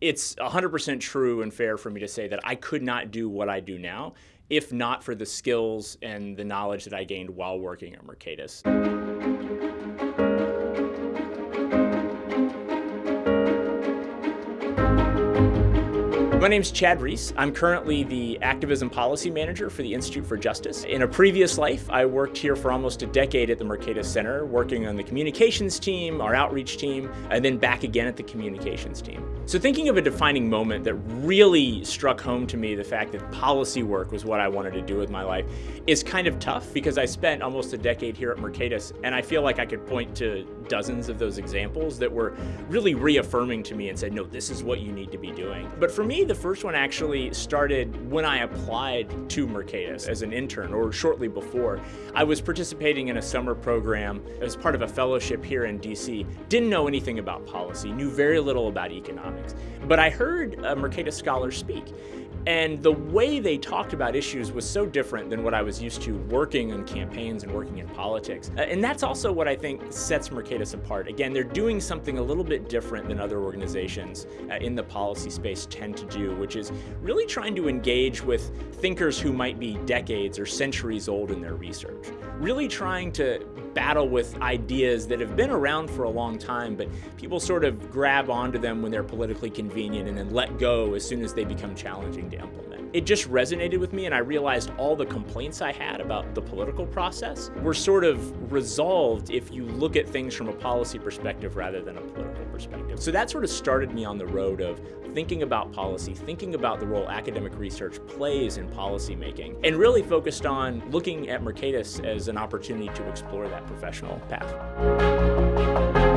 it's 100% true and fair for me to say that I could not do what I do now if not for the skills and the knowledge that I gained while working at Mercatus. My name is Chad Reese. I'm currently the Activism Policy Manager for the Institute for Justice. In a previous life, I worked here for almost a decade at the Mercatus Center, working on the communications team, our outreach team, and then back again at the communications team. So thinking of a defining moment that really struck home to me the fact that policy work was what I wanted to do with my life is kind of tough because I spent almost a decade here at Mercatus and I feel like I could point to dozens of those examples that were really reaffirming to me and said, no, this is what you need to be doing. But for me, the first one actually started when I applied to Mercatus as an intern or shortly before. I was participating in a summer program as part of a fellowship here in DC. Didn't know anything about policy, knew very little about economics, but I heard a Mercatus scholar speak and the way they talked about issues was so different than what I was used to working in campaigns and working in politics. Uh, and that's also what I think sets Mercatus apart. Again, they're doing something a little bit different than other organizations uh, in the policy space tend to do, which is really trying to engage with thinkers who might be decades or centuries old in their research. Really trying to battle with ideas that have been around for a long time, but people sort of grab onto them when they're politically convenient and then let go as soon as they become challenging to implement. It just resonated with me and I realized all the complaints I had about the political process were sort of resolved if you look at things from a policy perspective rather than a political perspective. So that sort of started me on the road of thinking about policy, thinking about the role academic research plays in policymaking, and really focused on looking at Mercatus as an opportunity to explore that professional path.